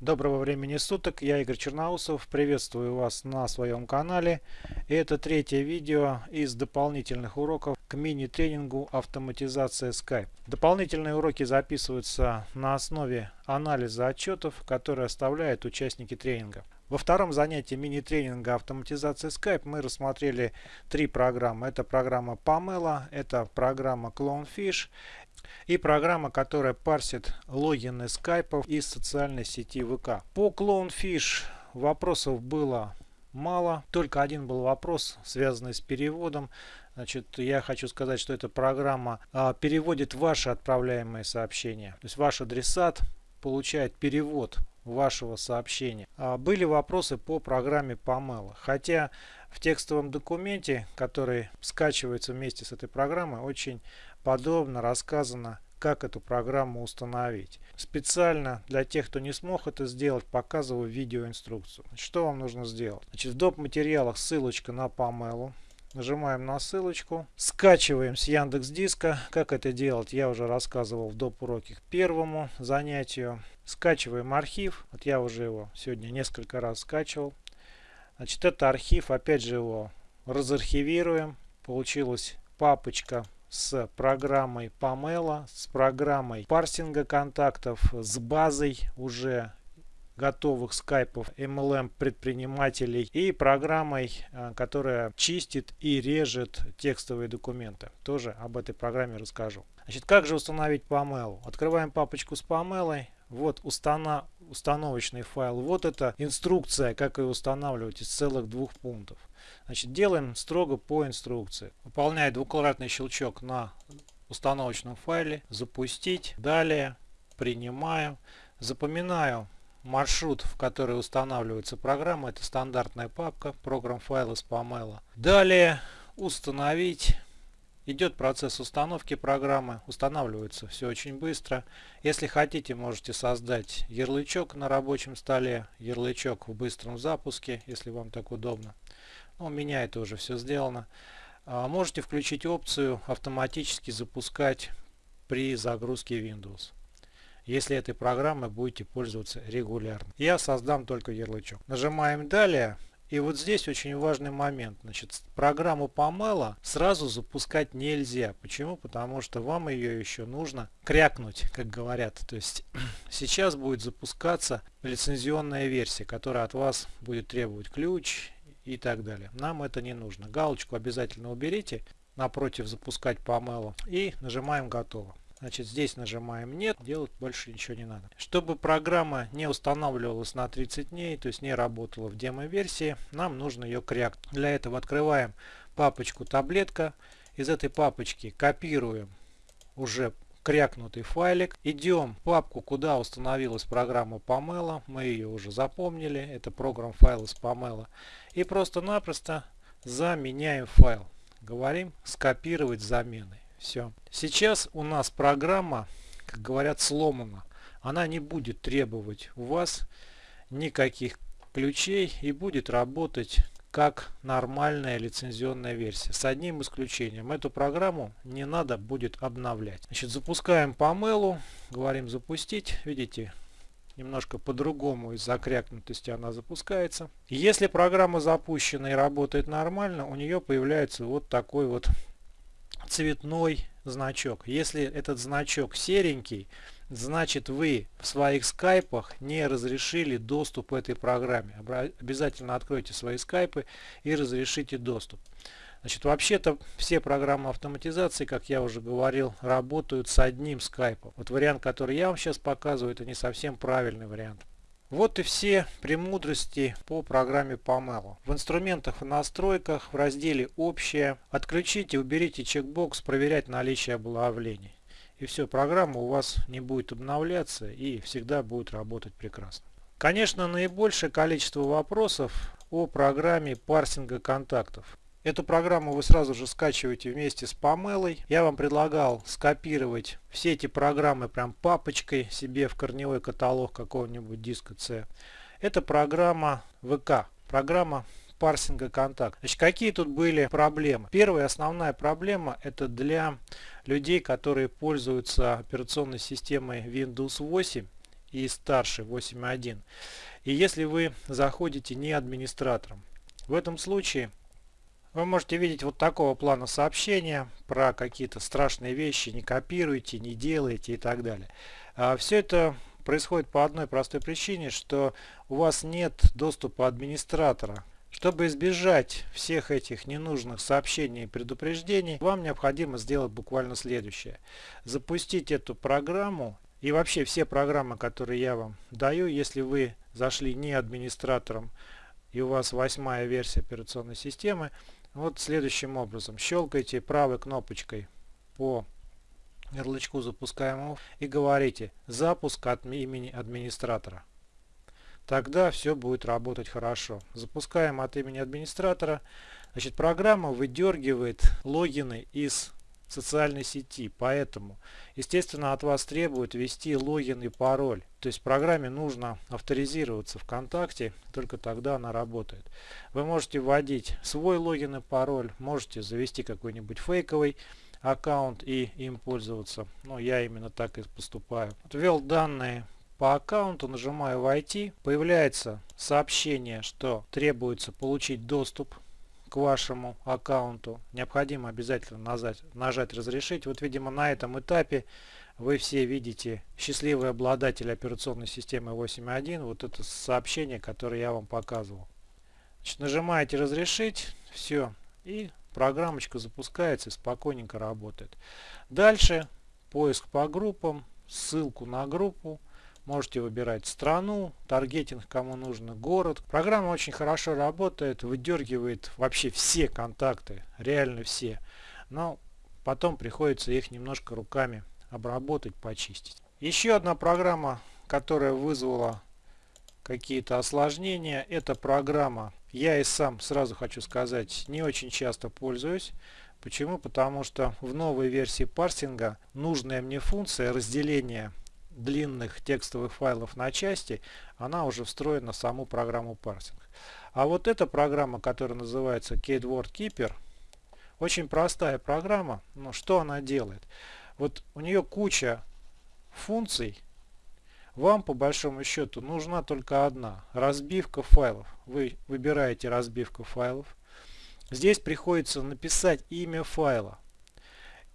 Доброго времени суток, я Игорь Черноусов, приветствую вас на своем канале. И это третье видео из дополнительных уроков к мини-тренингу автоматизация Skype. Дополнительные уроки записываются на основе анализа отчетов, которые оставляют участники тренинга. Во втором занятии мини-тренинга автоматизации Skype мы рассмотрели три программы. Это программа Pamela, это программа Clownfish и программа, которая парсит логины скайпов из социальной сети ВК. По Clownfish вопросов было мало. Только один был вопрос, связанный с переводом. Значит, я хочу сказать, что эта программа а, переводит ваши отправляемые сообщения. То есть ваш адресат получает перевод вашего сообщения. А, были вопросы по программе Pamela. Хотя в текстовом документе, который скачивается вместе с этой программой, очень подробно рассказано, как эту программу установить. Специально для тех, кто не смог это сделать, показываю видеоинструкцию. Что вам нужно сделать? Значит, в доп. материалах ссылочка на Pamela. Нажимаем на ссылочку, скачиваем с Яндекс Диска. Как это делать, я уже рассказывал в доп. уроке к первому занятию. Скачиваем архив. Вот я уже его сегодня несколько раз скачивал. Значит, это архив, опять же его разархивируем. Получилась папочка с программой Pamela, с программой парсинга контактов, с базой уже готовых скайпов MLM предпринимателей и программой, э, которая чистит и режет текстовые документы. Тоже об этой программе расскажу. Значит, как же установить Pamela? Открываем папочку с Pamela. Вот установ... установочный файл. Вот это инструкция, как ее устанавливать из целых двух пунктов. Значит, делаем строго по инструкции. Выполняю двукратный щелчок на установочном файле. Запустить. Далее принимаю. Запоминаю маршрут, в который устанавливается программа. Это стандартная папка программ файла с Pamela. Далее установить. Идет процесс установки программы. Устанавливается все очень быстро. Если хотите, можете создать ярлычок на рабочем столе. Ярлычок в быстром запуске, если вам так удобно. Ну, у меня это уже все сделано. А, можете включить опцию автоматически запускать при загрузке Windows. Если этой программой будете пользоваться регулярно. Я создам только ярлычок. Нажимаем далее. И вот здесь очень важный момент. Значит, программу Pamela сразу запускать нельзя. Почему? Потому что вам ее еще нужно крякнуть, как говорят. То есть сейчас будет запускаться лицензионная версия, которая от вас будет требовать ключ и так далее. Нам это не нужно. Галочку обязательно уберите напротив запускать по mail и нажимаем готово. Значит, здесь нажимаем нет, делать больше ничего не надо. Чтобы программа не устанавливалась на 30 дней, то есть не работала в демо-версии, нам нужно ее кряк. Для этого открываем папочку таблетка. Из этой папочки копируем уже крякнутый файлик. Идем в папку, куда установилась программа Pamela. Мы ее уже запомнили. Это программ файл из Pamela. И просто-напросто заменяем файл. Говорим скопировать замены. Все. Сейчас у нас программа, как говорят, сломана. Она не будет требовать у вас никаких ключей и будет работать как нормальная лицензионная версия. С одним исключением. Эту программу не надо будет обновлять. Значит, запускаем по мейлу. Говорим запустить. Видите, немножко по-другому из-за крякнутости она запускается. Если программа запущена и работает нормально, у нее появляется вот такой вот цветной значок. Если этот значок серенький, значит вы в своих скайпах не разрешили доступ этой программе. Обязательно откройте свои скайпы и разрешите доступ. Значит, вообще-то все программы автоматизации, как я уже говорил, работают с одним скайпом. Вот вариант, который я вам сейчас показываю, это не совсем правильный вариант. Вот и все премудрости по программе Pamela. В инструментах и настройках в разделе «Общее» отключите, уберите чекбокс «Проверять наличие обновлений» и все, программа у вас не будет обновляться и всегда будет работать прекрасно. Конечно, наибольшее количество вопросов о программе парсинга контактов. Эту программу вы сразу же скачиваете вместе с Памелой. Я вам предлагал скопировать все эти программы прям папочкой себе в корневой каталог какого-нибудь диска C. Это программа ВК. Программа парсинга контакт. Значит, какие тут были проблемы? Первая основная проблема это для людей, которые пользуются операционной системой Windows 8 и старше 8.1. И если вы заходите не администратором, в этом случае вы можете видеть вот такого плана сообщения про какие-то страшные вещи, не копируйте, не делайте и так далее. А все это происходит по одной простой причине, что у вас нет доступа администратора. Чтобы избежать всех этих ненужных сообщений и предупреждений, вам необходимо сделать буквально следующее. Запустить эту программу и вообще все программы, которые я вам даю, если вы зашли не администратором и у вас восьмая версия операционной системы, вот следующим образом. Щелкайте правой кнопочкой по ярлычку запускаемого и говорите «Запуск от имени администратора». Тогда все будет работать хорошо. Запускаем от имени администратора. Значит, программа выдергивает логины из социальной сети. Поэтому, естественно, от вас требуют ввести логин и пароль. То есть программе нужно авторизироваться ВКонтакте, только тогда она работает. Вы можете вводить свой логин и пароль, можете завести какой-нибудь фейковый аккаунт и им пользоваться. Но я именно так и поступаю. Ввел данные по аккаунту, нажимаю «Войти». Появляется сообщение, что требуется получить доступ к вашему аккаунту, необходимо обязательно нажать, нажать «Разрешить». Вот, видимо, на этом этапе вы все видите счастливый обладатель операционной системы 8.1. Вот это сообщение, которое я вам показывал. Значит, нажимаете «Разрешить». Все. И программочка запускается и спокойненько работает. Дальше поиск по группам, ссылку на группу. Можете выбирать страну, таргетинг, кому нужно, город. Программа очень хорошо работает, выдергивает вообще все контакты, реально все. Но потом приходится их немножко руками обработать, почистить. Еще одна программа, которая вызвала какие-то осложнения, это программа. Я и сам, сразу хочу сказать, не очень часто пользуюсь. Почему? Потому что в новой версии парсинга нужная мне функция разделения длинных текстовых файлов на части, она уже встроена в саму программу парсинг. А вот эта программа, которая называется KeyWord Keeper, очень простая программа. Но что она делает? Вот у нее куча функций. Вам по большому счету нужна только одна. Разбивка файлов. Вы выбираете разбивку файлов. Здесь приходится написать имя файла.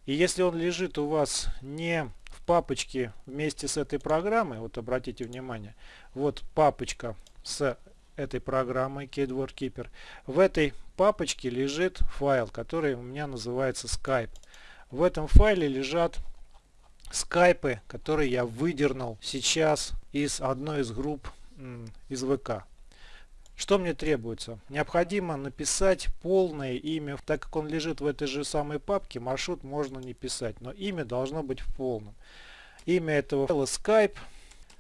И если он лежит у вас не папочке вместе с этой программой, вот обратите внимание, вот папочка с этой программой Keyword Keeper. В этой папочке лежит файл, который у меня называется Skype. В этом файле лежат скайпы, которые я выдернул сейчас из одной из групп из ВК. Что мне требуется? Необходимо написать полное имя. Так как он лежит в этой же самой папке, маршрут можно не писать, но имя должно быть в полном. Имя этого файла Skype.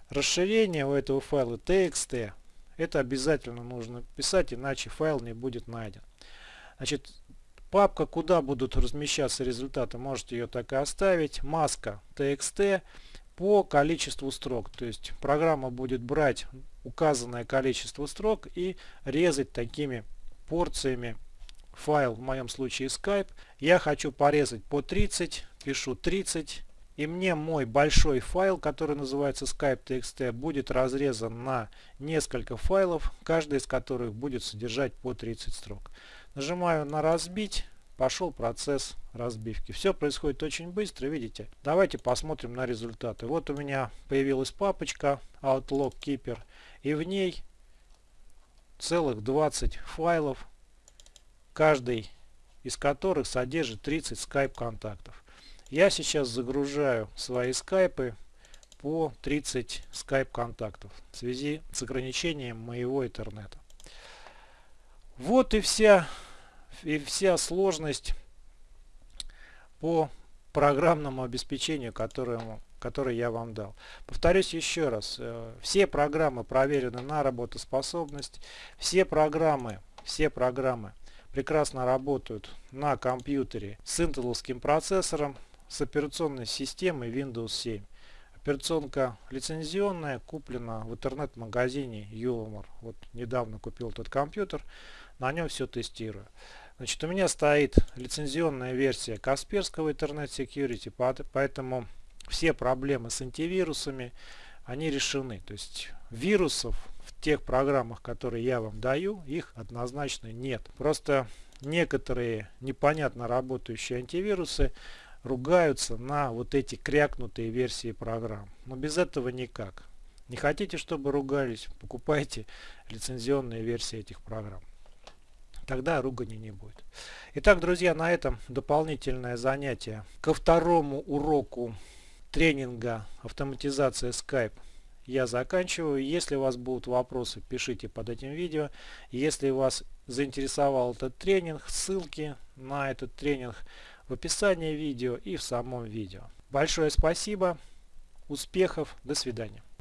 Расширение у этого файла TXT. Это обязательно нужно писать, иначе файл не будет найден. Значит, папка, куда будут размещаться результаты, можете ее так и оставить. Маска TXT по количеству строк. То есть программа будет брать указанное количество строк и резать такими порциями файл, в моем случае Skype. Я хочу порезать по 30, пишу 30 и мне мой большой файл, который называется Skype.txt, будет разрезан на несколько файлов, каждый из которых будет содержать по 30 строк. Нажимаю на разбить, пошел процесс разбивки. Все происходит очень быстро, видите. Давайте посмотрим на результаты. Вот у меня появилась папочка Outlook Keeper и в ней целых 20 файлов, каждый из которых содержит 30 Skype контактов. Я сейчас загружаю свои скайпы по 30 скайп контактов в связи с ограничением моего интернета. Вот и вся, и вся сложность по программному обеспечению, которому, которое я вам дал. Повторюсь еще раз, э, все программы проверены на работоспособность, все программы, все программы прекрасно работают на компьютере с интеловским процессором, с операционной системой Windows 7. Операционка лицензионная, куплена в интернет-магазине Юломор. Вот недавно купил этот компьютер, на нем все тестирую. Значит, у меня стоит лицензионная версия Касперского Internet Security, поэтому все проблемы с антивирусами, они решены. То есть вирусов в тех программах, которые я вам даю, их однозначно нет. Просто некоторые непонятно работающие антивирусы ругаются на вот эти крякнутые версии программ. Но без этого никак. Не хотите, чтобы ругались, покупайте лицензионные версии этих программ. Тогда ругани не будет. Итак, друзья, на этом дополнительное занятие ко второму уроку тренинга автоматизация Skype я заканчиваю. Если у вас будут вопросы, пишите под этим видео. Если вас заинтересовал этот тренинг, ссылки на этот тренинг в описании видео и в самом видео. Большое спасибо, успехов, до свидания.